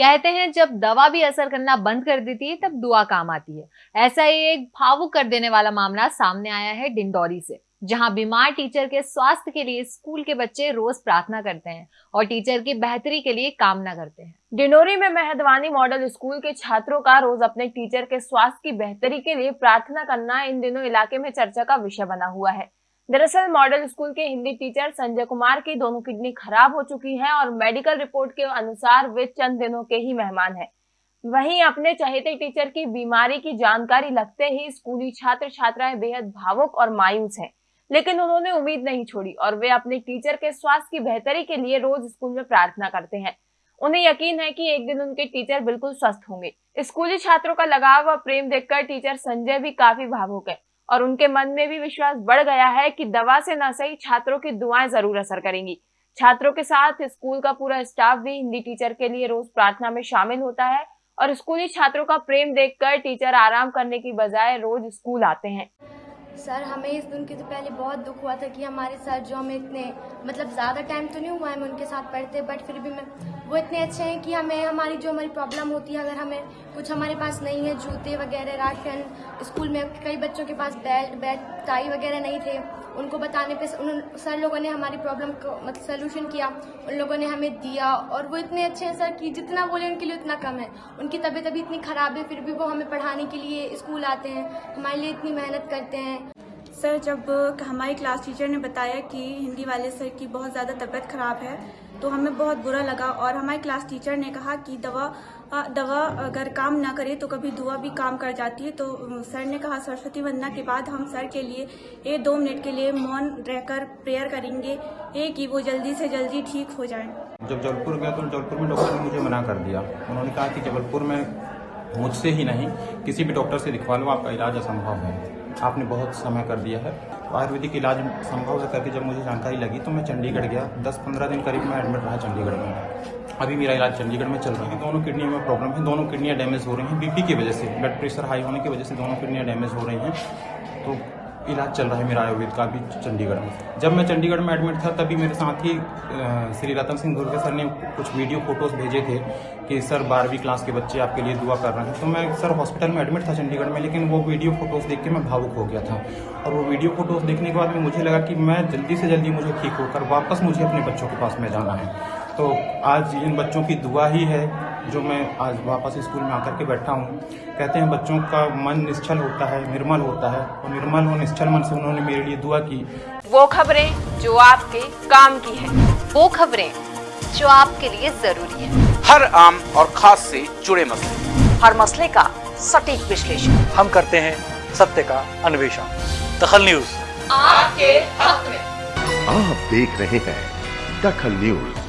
कहते हैं, जब दवा भी असर करना बंद कर देती है, तब दुआ काम आती है। ऐसा ही एक भावुक कर देने वाला मामला सामने आया है डिंडोरी से, जहाँ बीमार टीचर के स्वास्थ्य के लिए स्कूल के बच्चे रोज प्रार्थना करते हैं और टीचर की बेहतरी के लिए कामना करते हैं। डिंडोरी में मेहदवानी मॉडल स्कूल के छात्रों का रोज अपने टीचर के स्वास्थ्य की बेहतरी के लिए प्रार्थना करना इन दिनों इलाके में चर्चा का विषय बना हुआ है। दरअसल मॉडल स्कूल के हिंदी टीचर संजय कुमार की दोनों किडनी खराब हो चुकी है और मेडिकल रिपोर्ट के अनुसार वे चंद दिनों के ही मेहमान हैं। वहीं अपने चहेते टीचर की बीमारी की जानकारी लगते ही स्कूली छात्र छात्राएँ बेहद भावुक और मायूस हैं, लेकिन उन्होंने उम्मीद नहीं छोड़ी और वे अपने टीचर के स्वास्थ्य की बेहतरी के लिए रोज स्कूल में प्रार्थना करते हैं। उन्हें यकीन है कि एक दिन उनके टीचर बिल्कुल स्वस्थ होंगे। स्कूली छात्रों का लगाव और प्रेम देखकर टीचर संजय भी काफ़ी भावुक है। और उनके मन में भी विश्वास बढ़ गया है कि दवा से न सही छात्रों की दुआएँ ज़रूर असर करेंगी। छात्रों के साथ स्कूल का पूरा स्टाफ भी हिंदी टीचर के लिए रोज प्रार्थना में शामिल होता है और स्कूली छात्रों का प्रेम देखकर टीचर आराम करने की बजाय रोज स्कूल आते हैं। सर, हमें इस दिन के तो पहले बहुत दुख हुआ था कि हमारे सर जो हमें इतने मतलब ज़्यादा टाइम तो नहीं हुआ है हमें उनके साथ पढ़ते बट फिर भी मैं, वो इतने अच्छे हैं कि हमें, हमारी जो हमारी प्रॉब्लम होती है, अगर हमें कुछ हमारे पास नहीं है, जूते वगैरह, राशन स्कूल में कई बच्चों के पास बेल्ट बैट टाई वगैरह नहीं थे, उनको बताने पे उन सर लोगों ने हमारी प्रॉब्लम को मतलब सोल्यूशन किया, उन लोगों ने हमें दिया, और वो इतने अच्छे हैं सर कि जितना बोले उनके लिए उतना कम है। उनकी तबीयत अभी इतनी ख़राब है, फिर भी वो हमें पढ़ाने के लिए स्कूल आते हैं, हमारे लिए इतनी मेहनत करते हैं सर, जब हमारी क्लास टीचर ने बताया कि हिंदी वाले सर की बहुत ज़्यादा तबीयत ख़राब है तो हमें बहुत बुरा लगा और हमारी क्लास टीचर ने कहा कि दवा दवा अगर काम ना करे तो कभी दुआ भी काम कर जाती है। तो सर ने कहा, सरस्वती वंदना के बाद हम सर के लिए ये दो मिनट के लिए मौन रहकर प्रेयर करेंगे ये कि वो जल्दी से जल्दी ठीक हो जाए। जब जबलपुर गया तो जबलपुर में डॉक्टर ने मुझे मना कर दिया। उन्होंने कहा कि जबलपुर में मुझसे ही नहीं, किसी भी डॉक्टर से दिखवा लो, आपका इलाज असंभव है। आपने बहुत समय कर दिया है। तो आयुर्वेदिक इलाज संभव है करके जब मुझे जानकारी लगी तो मैं चंडीगढ़ गया। दस पंद्रह दिन करीब मैं एडमिट रहा चंडीगढ़ में। अभी मेरा इलाज चंडीगढ़ में चल रहा है। दोनों किडनी में प्रॉब्लम है। दोनों किडनियाँ डैमेज हो रही हैं। बीपी की वजह से ब्लड प्रेशर हाई होने की वजह से दोनों किडनियाँ डैमेज हो रही हैं। तो इलाज चल रहा है मेरा आयुर्वेद का भी चंडीगढ़ में। जब मैं चंडीगढ़ में एडमिट था, तभी मेरे साथ ही श्री रतन सिंह दुर्गे सर ने कुछ वीडियो फ़ोटोज़ भेजे थे कि, सर, बारहवीं क्लास के बच्चे आपके लिए दुआ कर रहे हैं। तो मैं, सर हॉस्पिटल में एडमिट था चंडीगढ़ में, लेकिन वो वीडियो फ़ोटोज़ देख के मैं भावुक हो गया था। और वो वीडियो फ़ोटोज़ देखने के बाद में मुझे लगा कि मैं जल्दी से जल्दी मुझे ठीक होकर वापस मुझे अपने बच्चों के पास में जाना है। तो आज इन बच्चों की दुआ ही है जो मैं आज वापस स्कूल में आकर के बैठा हूँ कहते हैं बच्चों का मन निश्चल होता है निर्मल होता है और निर्मल और निश्चल मन से उन्होंने मेरे लिए दुआ की। वो खबरें जो आपके काम की है वो खबरें जो आपके लिए ज़रूरी है। हर आम और खास से जुड़े मसले। हर मसले का सटीक विश्लेषण। हम करते हैं सत्य का अन्वेषण। दखल न्यूज़। आपके हक में। आप देख रहे हैं दखल न्यूज़।